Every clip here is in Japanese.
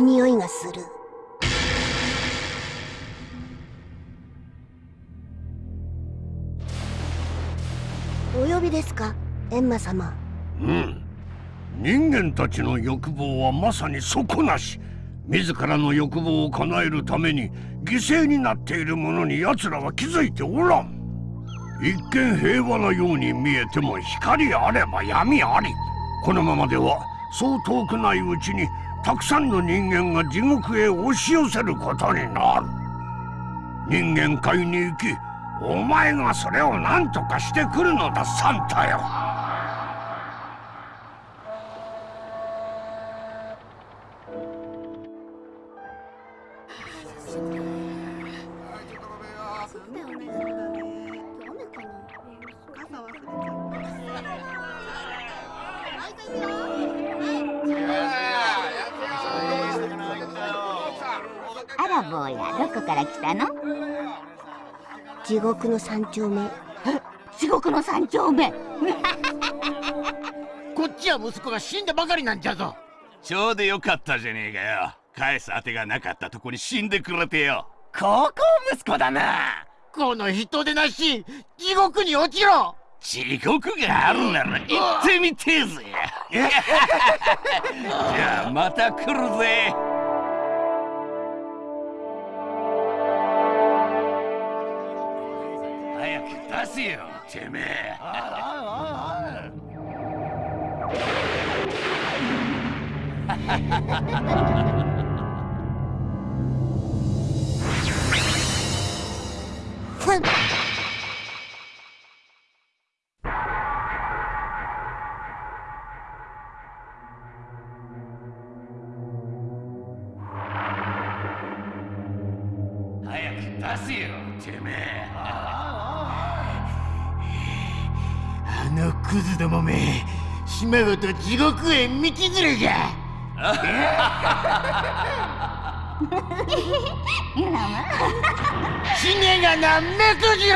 匂いがする。お呼びですかエンマ様。うん。人間たちの欲望はまさに底なし。自らの欲望を叶えるために犠牲になっているものに奴らは気づいておらん。一見平和なように見えても光あれば闇あり。このままではそう遠くないうちにたくさんの人間が地獄へ押し寄せることになる。人間界に行きお前がそれを何とかしてくるのだサンタよ。から来たの？地獄の三丁目。地獄の三丁目？こっちは息子が死んだばかりなんじゃぞ。ちょうどよかったじゃねえかよ。返す当てがなかったとこに死んでくれてよ。高校息子だな。この人でなし地獄に落ちろ。地獄があるなら行ってみてえぜ。じゃあまた来るぜせよてめえ。ふん早く出せよてめえ。あのクズどもめ島ごと地獄へ道連れじゃ。死ねがなめくじろ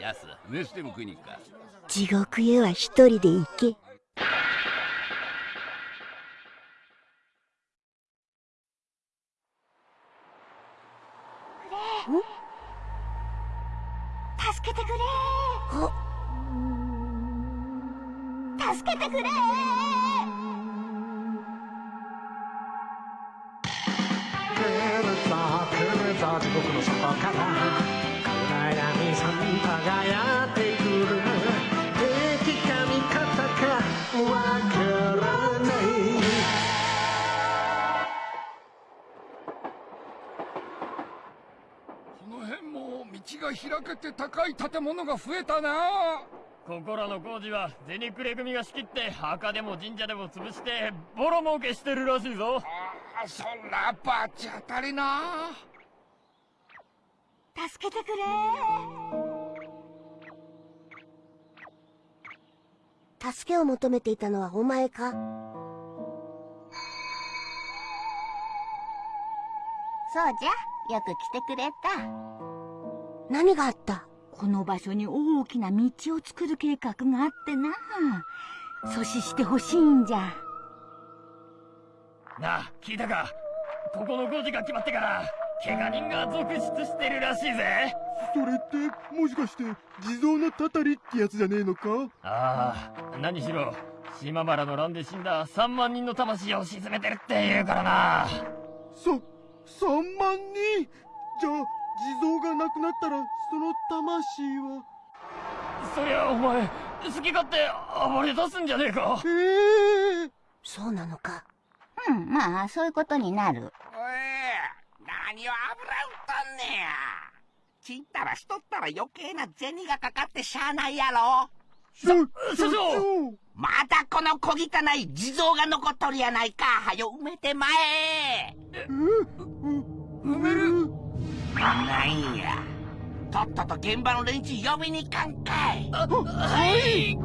やす 飯でも食いに行くか。地獄へは一人で行け高い建物が増えたな。ここらの工事は銭くれ組が仕切って墓でも神社でも潰してボロ儲けしてるらしいぞ。あそらバチ当たりな。助けてくれ。助けを求めていたのはお前か？そうじゃよく来てくれた。何があった？この場所に大きな道を作る計画があってな。阻止してほしいんじゃ。なあ聞いたか？ここの工事が決まってから怪我人が続出してるらしいぜ。それってもしかして地蔵のたたりってやつじゃねえのか？ああ何しろ島原の乱で死んだ3万人の魂を沈めてるって言うからな。そ3万人？じゃあ地蔵がなくなったらその魂は？そりゃお前好き勝手暴れ出すんじゃねえか。ええそうなのか。うんまあそういうことになる。おい何を油売っとんねや。ちったらしとったら余計な銭がかかってしゃあないやろ。所所長！まだこの小汚い地蔵が残っとるやないか。はよ埋めてまえ。埋める？なんやとっとと現場の連中呼びに行かんかいはい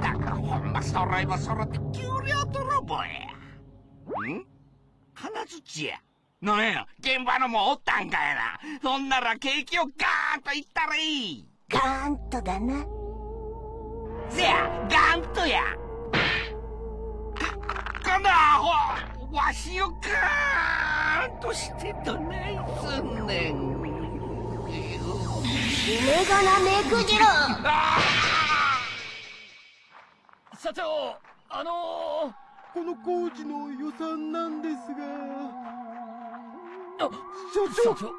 だからほんま揃いも揃って給料泥棒やん？金槌やなんや、現場のもおったんかいな。そんならケーキをガーンといったらいい。ガーンとだな。せや、ガンとや。か、かなわ、わしをガーンとしてどないすんねん。夢がなめくじろ社長あのこの工事の予算なんですが。ー、あ所長。社長し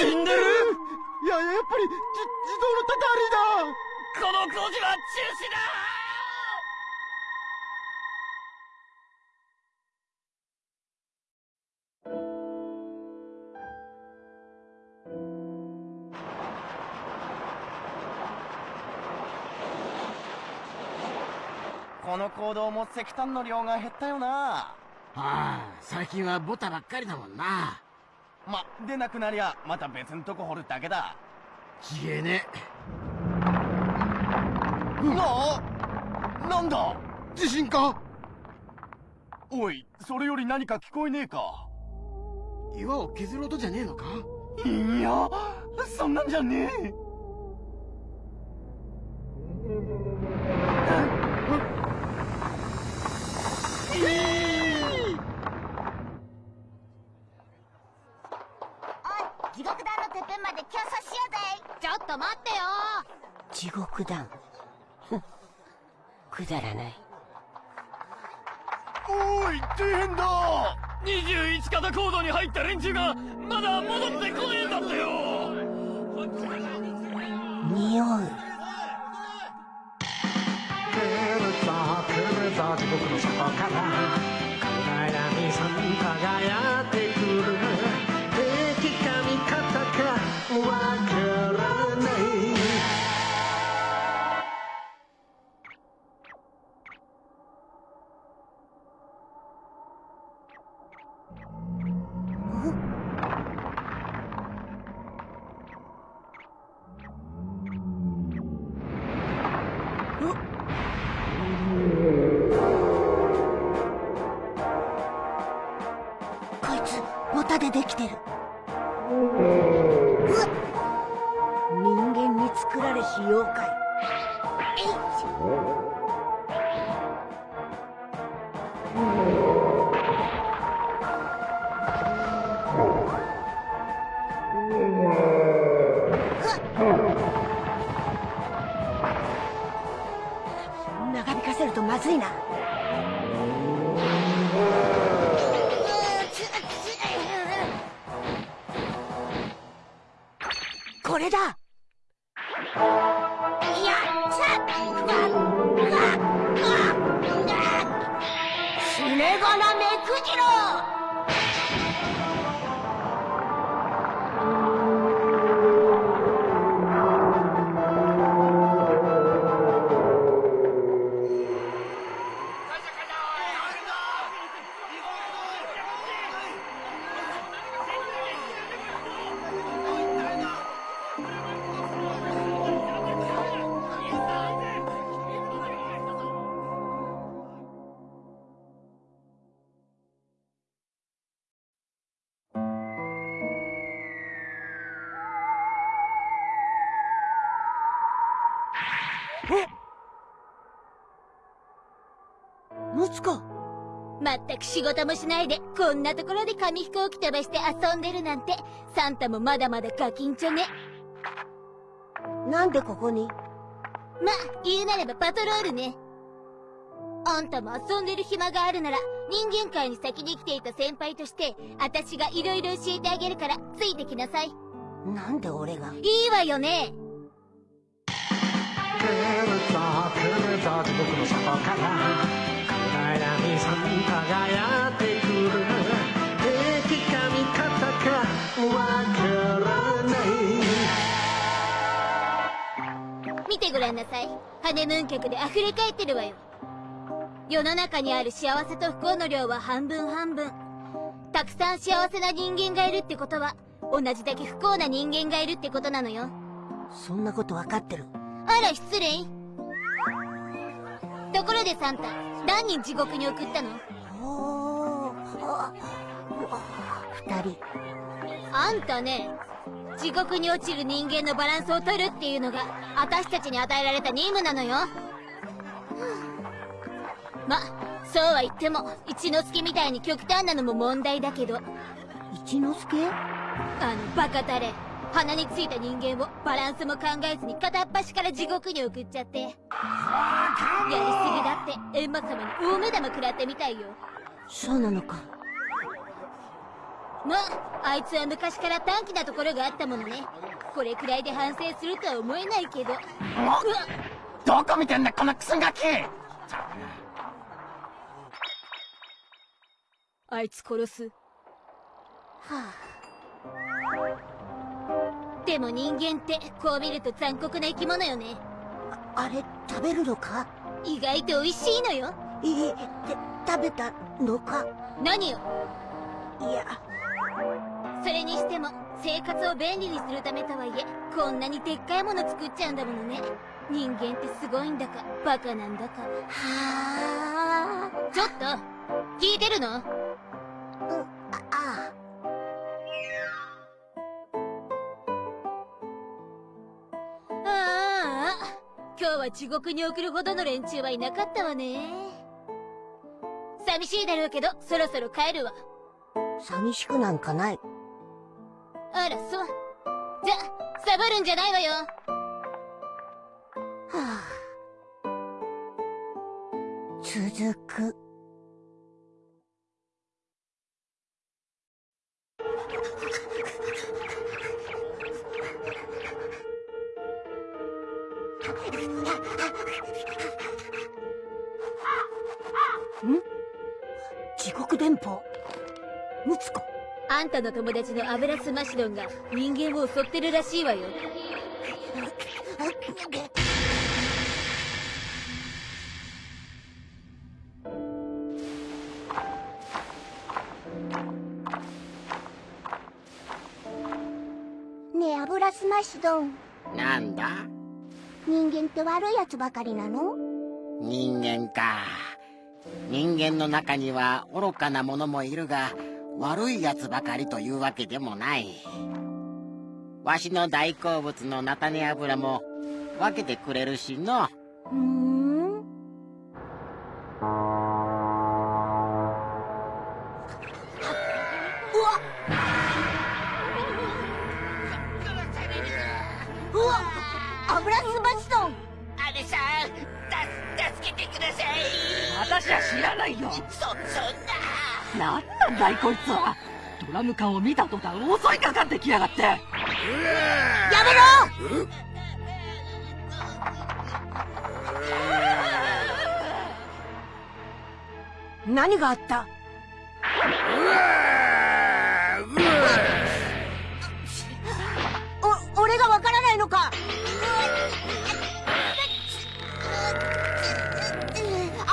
死んでる？いややっぱりじ自動のたたりだ。この工事は中止だこの行動も石炭の量が減ったよな。ああ最近はボタばっかりだもんな。ま出なくなりゃまた別んとこ掘るだけだ。ちげえ。ねななんだ？地震か？おいそれより何か聞こえねえか？岩を削る音じゃねえのか？いやそんなんじゃねえ地獄団ふん。くだらない。おい大変だ。21型コードに入った連中がまだ戻ってこねえんだってよ。匂う。来るぞ来るぞ地獄の底から暗闇さん輝いてまったく仕事もしないで、こんなところで紙飛行機飛ばして遊んでるなんて、サンタもまだまだガキンチョね。なんでここに？ま、言うなればパトロールね。あんたも遊んでる暇があるなら、人間界に先に来ていた先輩として、私が色々教えてあげるから、ついてきなさい。なんで俺が？いいわよね。来るぞ来るぞ地獄の底から輝いてくる敵か味方かわからない見てごらんなさい。ハネムーン客で溢れ返ってるわよ。世の中にある幸せと不幸の量は半分半分。たくさん幸せな人間がいるってことは、同じだけ不幸な人間がいるってことなのよ。そんなことわかってるあら、失礼。ところでサンタ、何人地獄に送ったの？おーあ二人。あんたね地獄に落ちる人間のバランスを取るっていうのが私たちに与えられた任務なのよ。まそうは言っても一之輔みたいに極端なのも問題だけど。一之輔？あのバカタレ鼻についた人間をバランスも考えずに片っ端から地獄に送っちゃって。やりすぎだって閻魔様に大目玉食らってみたいよ。そうなのか。まああいつは昔から短気なところがあったものね。これくらいで反省するとは思えないけど。うわどこ見てんだこのクソガキ。あいつ殺す。はでも人間ってこう見ると残酷な生き物よね。ああれ食べるのか？意外と美味しいのよ。いいて食べたのか？何よ？いや。それにしても生活を便利にするためとはいえこんなにでっかいもの作っちゃうんだものね。人間ってすごいんだかバカなんだか。はちょっと聞いてるの？は地獄に送るほどの連中はいなかったわね。寂しいだろうけどそろそろ帰るわ。寂しくなんかない。あらそう。じゃサボるんじゃないわよ。はあ。続く地獄電報。ムツコ。あんたの友達のアブラスマシドンが人間を襲ってるらしいわよ。ねえアブラスマシドン。なんだ？人間って悪いやつばかりなの？人間か人間の中には愚かな者もいるが悪いやつばかりというわけでもない。わしの大好物の菜種油も分けてくれるしの。だいこいつは。ドラム缶を見た途端襲いかかってきやがって。やめろ！何があった？お俺がわからないのか！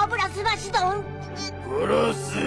油すばしドン殺す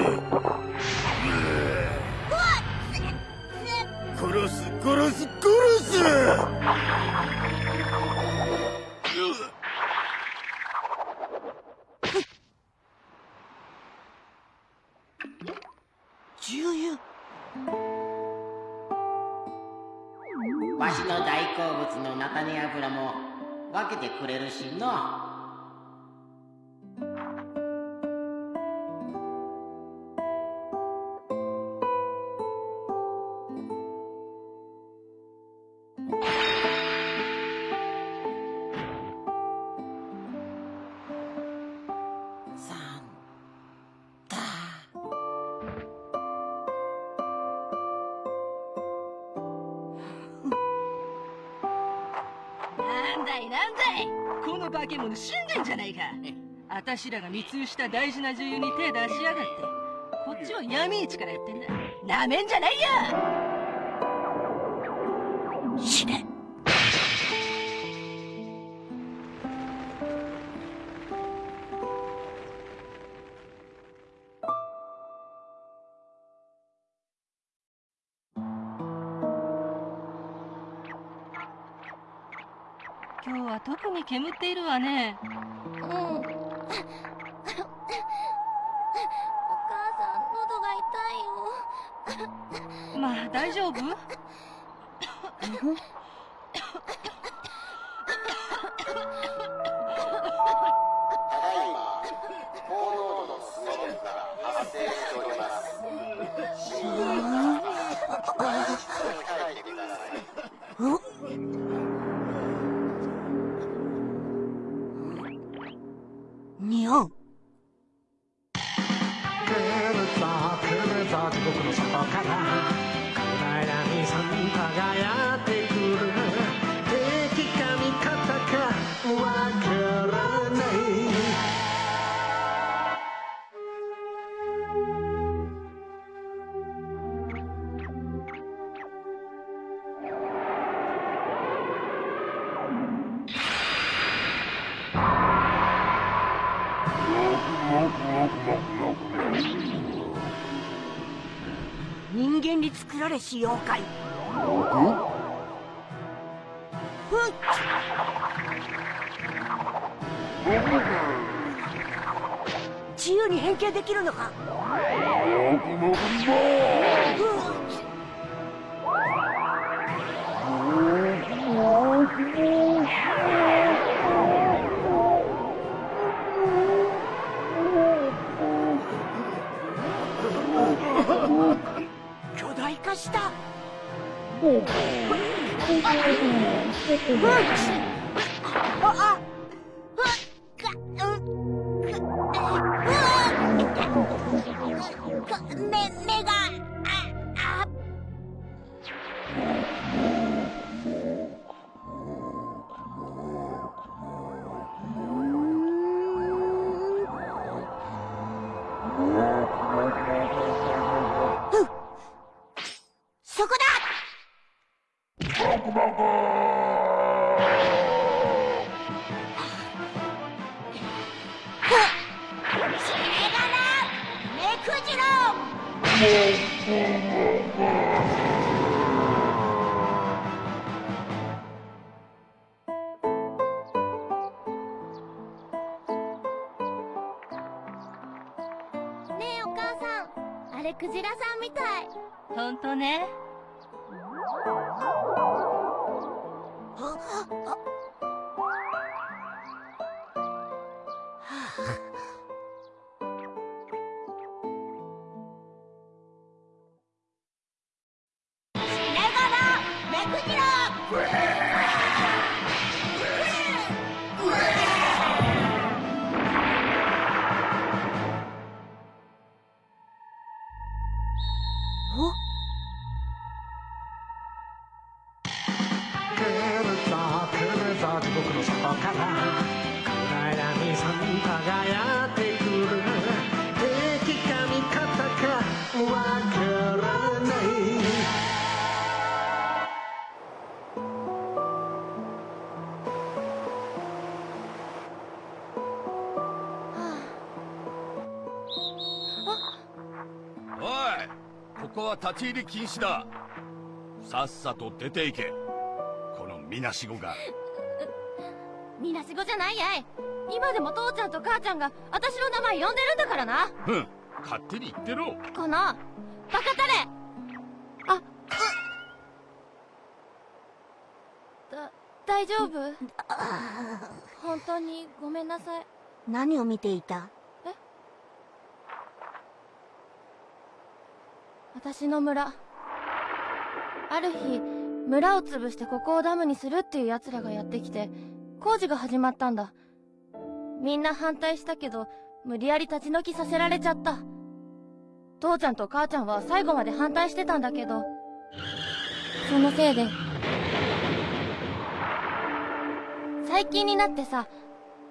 ゃないか。あたしらが密輸した大事な女優に手出しやがって。こっちは闇市からやってんだ。なめんじゃないよ。死ね。今日は特に煙っているわね。うん。お母さん喉が痛いよ。まあ大丈夫？彼氏妖怪。自由に変形できるのか。立ち入り禁止だ。さっさと出て行け。このみなしごが。みなしごじゃないやい。今でも父ちゃんと母ちゃんが私の名前呼んでるんだからな。うん。勝手に言ってろ。このバカタレ。あうだ大丈夫？本当にごめんなさい。何を見ていた？私の村。ある日村を潰してここをダムにするっていう奴らがやってきて工事が始まったんだ。みんな反対したけど無理やり立ち退きさせられちゃった。父ちゃんと母ちゃんは最後まで反対してたんだけどそのせいで最近になってさ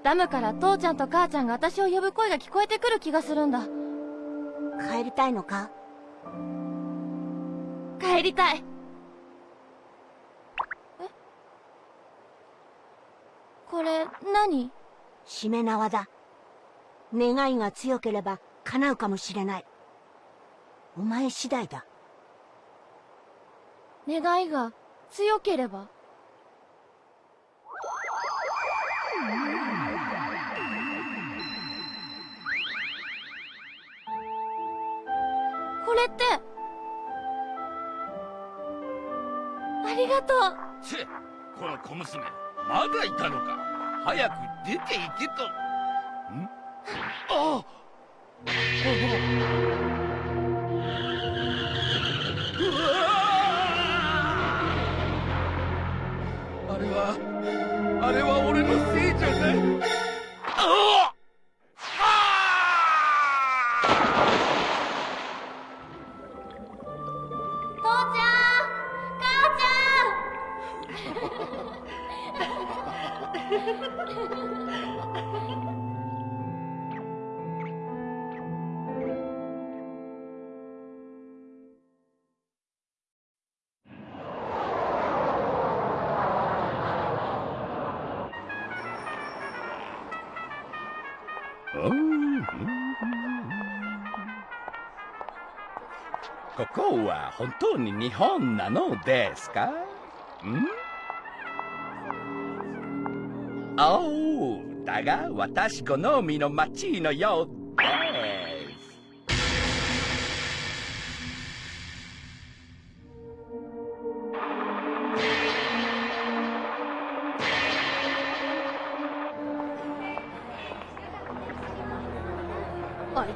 ダムから父ちゃんと母ちゃんが私を呼ぶ声が聞こえてくる気がするんだ。帰りたいのか？帰りたい。え？これ何？しめ縄だ願いが強ければ叶うかもしれない。お前次第だ。願いが強ければ？これってがとう。チェこの小娘まだいたのか。早く出て行けと。ん？ああ。れはあれは俺のせいじゃない。あ。父ちゃん ここは本当に日本なのですか？ん？だが私好みの街のよう。ですあい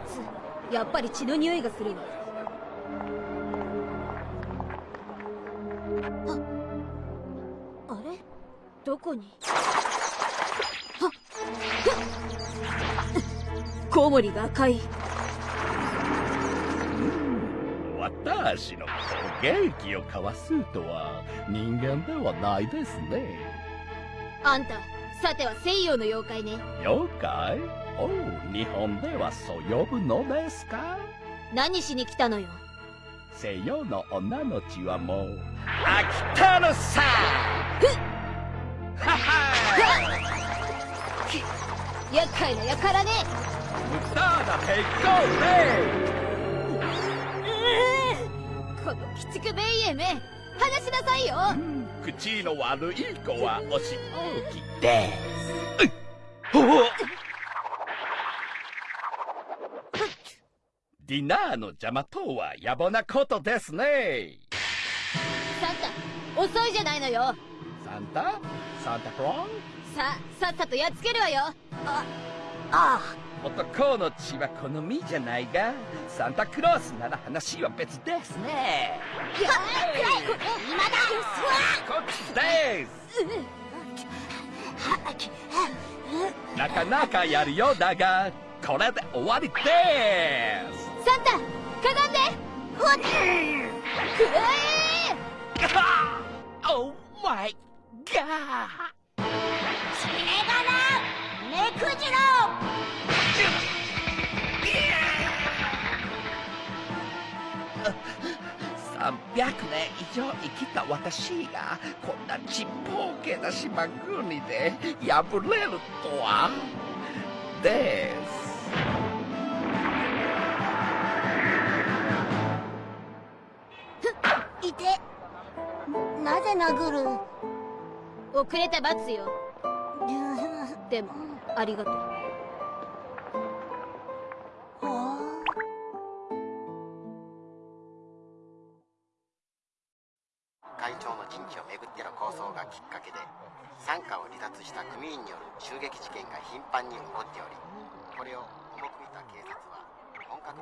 つやっぱり血の匂いがするわコウモリが赤い私の攻撃をかわすとは人間ではないですね。あんたさては西洋の妖怪ね。妖怪？おう日本ではそう呼ぶのですか？何しに来たのよ？西洋の女の血はもう飽きたのさ。はは厄介なやからねこの鬼畜ベイエめ話しなさいよ。口の悪い子はお仕置きです。ディナーの邪魔とは野暮なことですね。サンタ遅いじゃないのよ。サンタ？サンタクローささっさとやっつけるわよ。ああ男の血は好みじゃないがサンタクロースなら話は別ですね。や今だこっちですなかなかやるようだがこれで終わりですサンタかがんでふっふえオーマイガーそれがな目くじろ年以上生きた私がこんなちっぽけな島国で破れるとは。です。いて。なぜ殴る？遅れた罰よ。でもありがとうした組員による襲撃事件が頻繁に起こっておりこれを重く見た警察は本格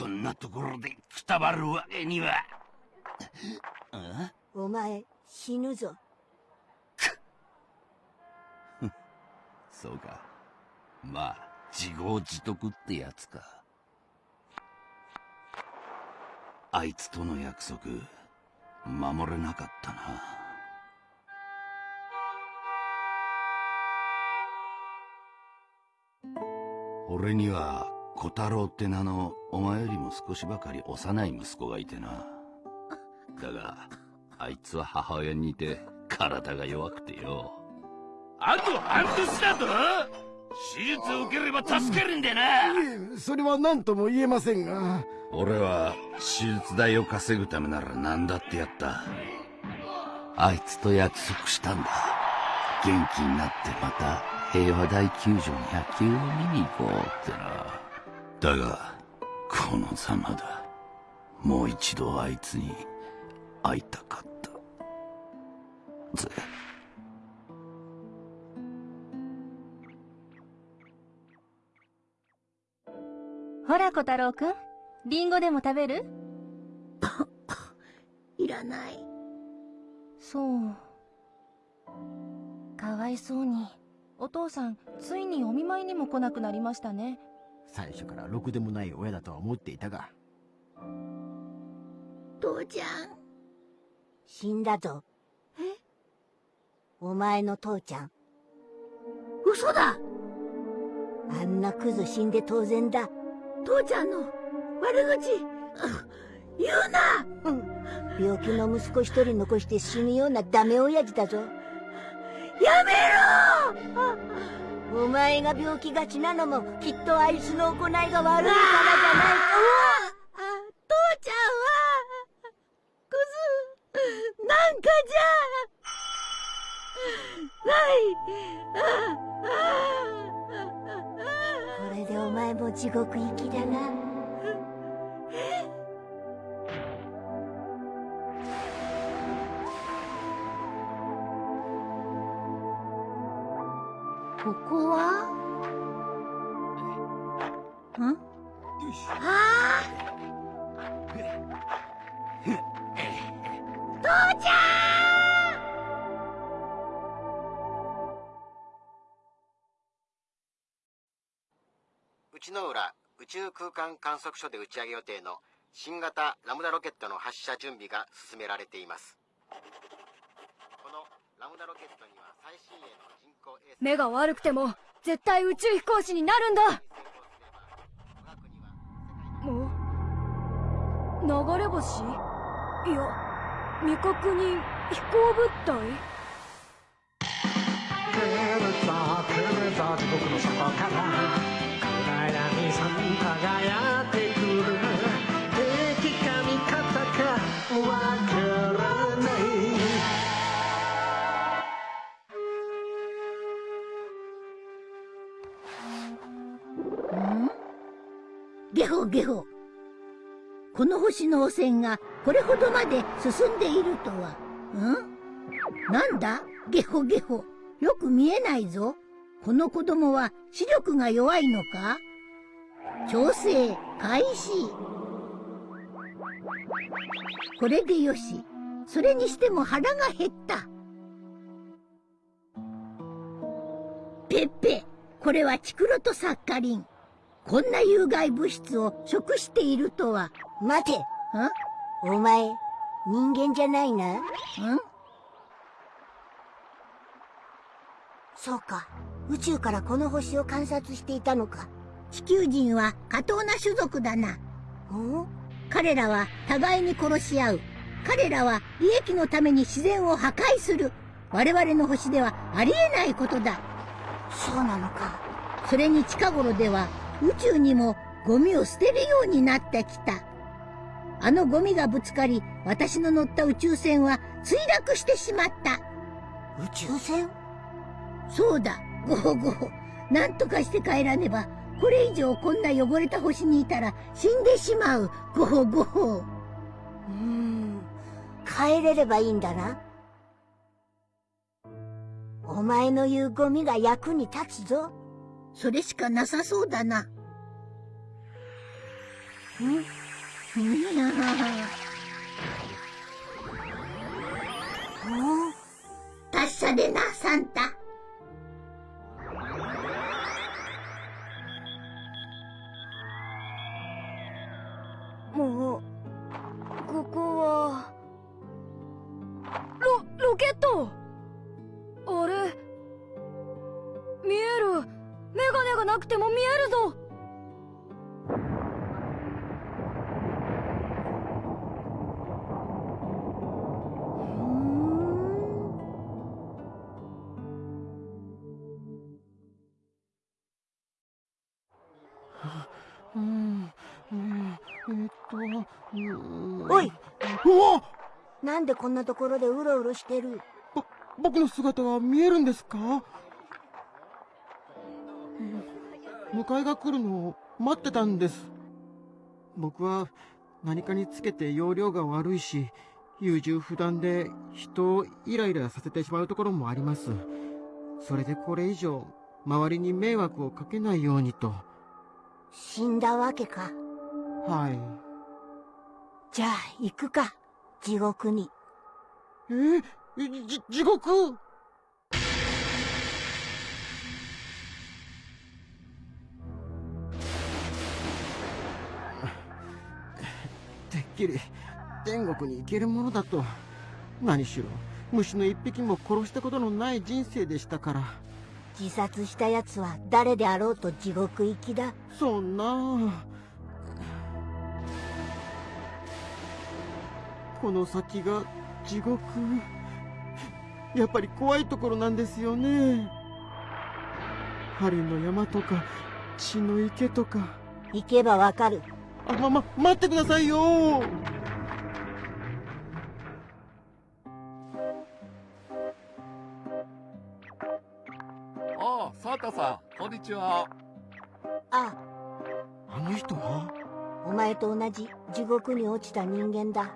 こんなところでくたばるわけには。お前死ぬぞそうか。まあ、自業自得ってやつか。あいつとの約束、守れなかったな。俺には小太郎って名のお前よりも少しばかり幼い息子がいてな。だが、あいつは母親に似て体が弱くてよ。あと半年だと？手術を受ければ助けるんでな。いえそれは何とも言えませんが俺は手術代を稼ぐためなら何だってやった。あいつと約束したんだ。元気になってまた平和大球場に野球を見に行こうってな。だがこのざまだ。もう一度あいつに会いたかった。ぜ。ほら小太郎くん。リンゴでも食べる？いらない。そう。かわいそうに。お父さんついにお見舞いにも来なくなりましたね。最初からろくでもない親だとは思っていたが。父ちゃん。死んだぞ。え？お前の父ちゃん。嘘だ！あんなクズ死んで当然だ。父ちゃんの悪口。言うな、うん、病気の息子一人残して死ぬようなダメ親父だぞ。やめろ。お前が病気がちなのもきっとあいつの行いが悪いからじゃないか。父ちゃんは。クズ。なんかじゃ。ない。これでお前も地獄行きだな内之浦宇宙空間観測所で打ち上げ予定の新型ラムダロケットの発射準備が進められています。このラムダロケットには最新鋭の人工衛星目が悪くても絶対宇宙飛行士になるんだ。もう流れ星？いや未確認飛行物体？照れた照れた地獄の底から輝いてくる敵か味方かわからないゲホゲホ。この星の汚染がこれほどまで進んでいるとは。ん？なんだ？ゲホゲホ。よく見えないぞ。この子供は視力が弱いのか？調整開始。これでよし。それにしても腹が減った。ペッペこれはチクロトサッカリン。こんな有害物質を食しているとは。待て。お前人間じゃないな。ん？そうか。宇宙からこの星を観察していたのか地球人は過当な種族だな。彼らは互いに殺し合う。彼らは利益のために自然を破壊する。我々の星ではありえないことだ。そうなのか。それに近頃では宇宙にもゴミを捨てるようになってきた。あのゴミがぶつかり私の乗った宇宙船は墜落してしまった。宇宙船？そうだ。ゴホゴホなんとかして帰らねばこれ以上こんな汚れた星にいたら死んでしまう。ゴホゴホう。ーん。帰れればいいんだな。お前の言うゴミが役に立つぞ。それしかなさそうだな。ん。達者でな、サンタ。でこんなところでうろうろしてる？僕の姿が見えるんですか？迎えが来るのを待ってたんです。僕は何かにつけて容量が悪いし、優柔不断で人をイライラさせてしまうところもあります。それでこれ以上、周りに迷惑をかけないようにと。死んだわけか。はい。じゃあ、行くか。地獄に。えじ、地獄？てっきり天国に行けるものだと。何しろ虫の一匹も殺したことのない人生でしたから。自殺した奴は誰であろうと地獄行きだ。そんな。この先が地獄。やっぱり怖いところなんですよね。針の山とか血の池とか。行けばわかる。あまま待ってくださいよ。ああサータさんこんにちは。あ。あの人は？お前と同じ地獄に落ちた人間だ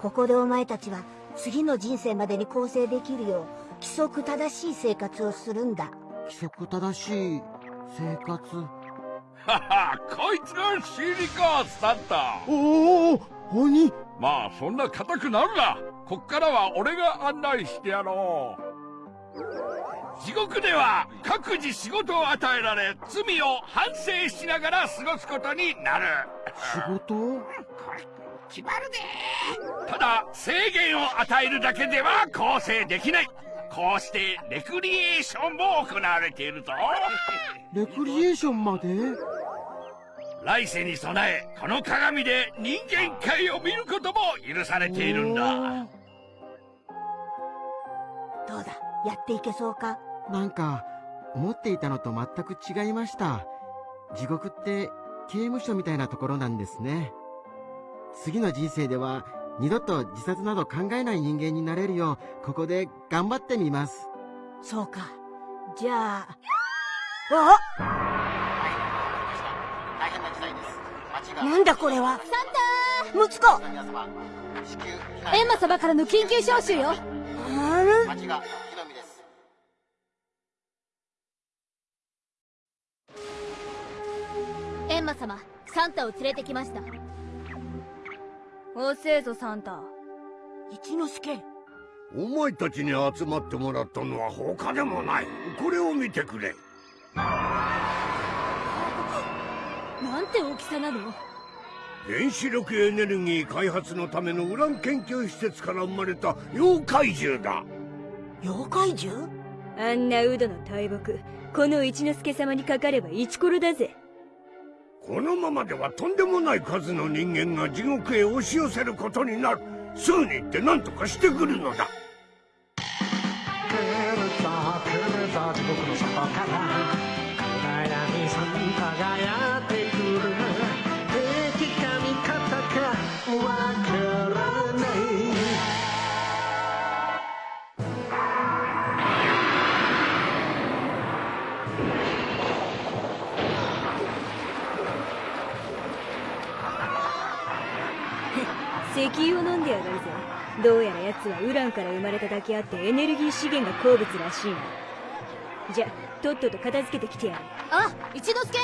ここでお前たちは次の人生までに構成できるよう規則正しい生活をするんだ。規則正しい生活？ははこいつがシリカサンタおお鬼？まあそんな硬くなるな。こっからは俺が案内してやろう。地獄では各自仕事を与えられ罪を反省しながら過ごすことになる。仕事？決まるでただ制限を与えるだけでは構成できない。こうしてレクリエーションも行われているぞ。レクリエーションまで？来世に備えこの鏡で人間界を見ることも許されているんだ。どうだやっていけそうか？なんか思っていたのと全く違いました。地獄って刑務所みたいなところなんですね次の人生では二度と自殺など考えない人間になれるようここで頑張ってみます。そうか。じゃあ。あ大変な事態です。町が。なんだこれは。サン息子タエンマ様からの緊急招集よ。あれ？町が火の海です。エンマ様サンタを連れてきました遅えぞサンタ一之輔。お前たちに集まってもらったのは他でもない。これを見てくれ。なんて大きさなの？原子力エネルギー開発のためのウラン研究施設から生まれた妖怪獣だ。妖怪獣？あんなウドの大木この一之輔様にかかればイチコロだぜこのままではとんでもない数の人間が地獄へ押し寄せることになる。すぐに行って何とかしてくるのだ。石油を飲んでやがるぜ。どうやら奴はウランから生まれただけあってエネルギー資源が好物らしいなじゃとっとと片付けてきてやる。あ一之輔。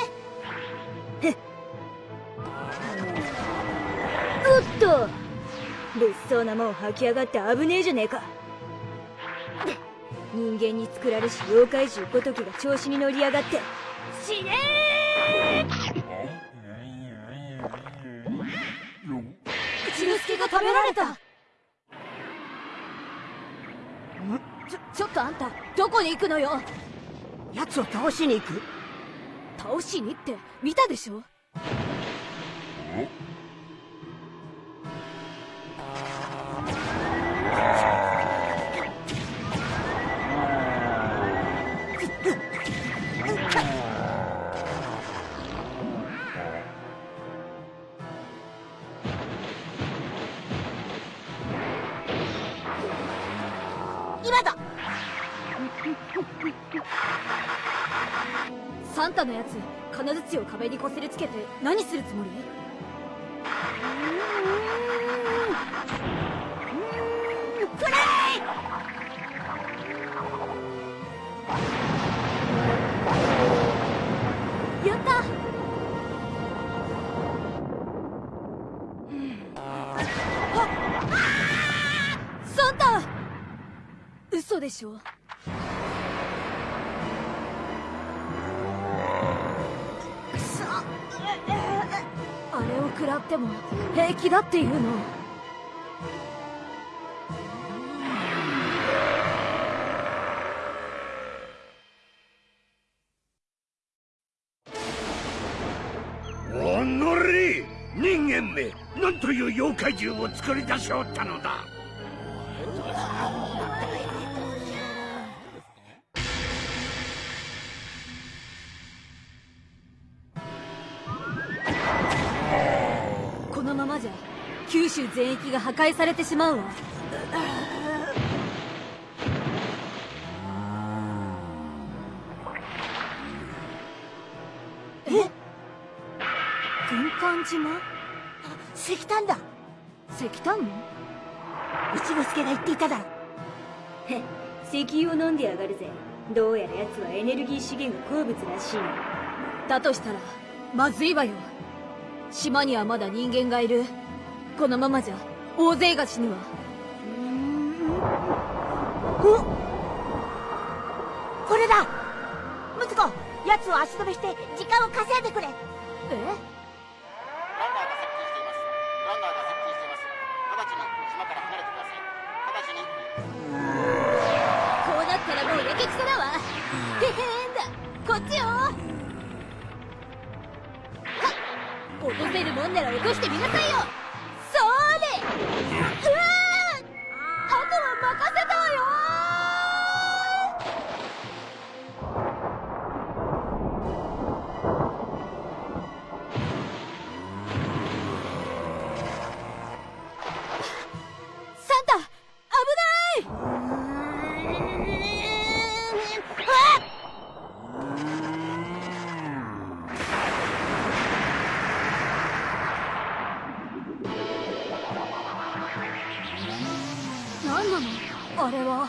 おっと。物騒なもん吐き上がって危ねえじゃねえか。人間に作られし妖怪獣ごときが調子に乗り上がって。死ね一之輔が食べられた。ちょちょっとあんたどこに行くのよ？奴を倒しに行く？倒しにって見たでしょ？つもり？でしょ？食らっても平気だっていうの。おのれ人間めなんという妖怪獣を作り出しおったのだ。全域が破壊されてしまうわ。え？軍艦島？石炭だ。石炭も一之助が言っていただろへ石油を飲んでやがるぜ。どうやら奴はエネルギー資源が好物らしいなだとしたらまずいわよ。島にはまだ人間がいるこのままじゃ大勢が死ぬわこれだ。ムツコ奴を足止めして時間を稼いでくれ。え？何なの？あれは。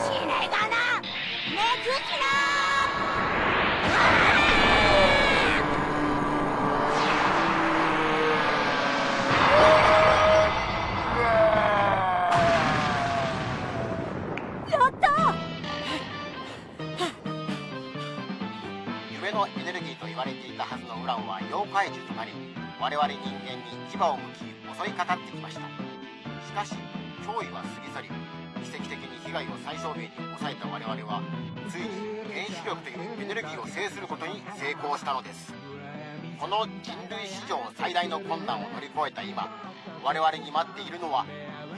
死ねがな。ねずきやった！夢のエネルギーと言われていたはずのウランは妖怪獣となり我々人間に牙を向き襲いかかってきました。しかし脅威は過ぎ去り奇跡的に被害を最小限に抑えた我々はついに原子力というエネルギーを制することに成功したのです。この人類史上最大の困難を乗り越えた今我々に待っているのは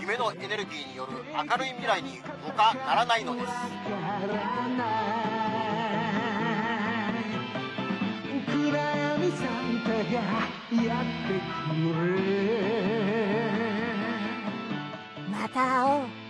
夢のエネルギーによる明るい未来に他ならないのです。暗闇サンタがやってくれ。また会おう。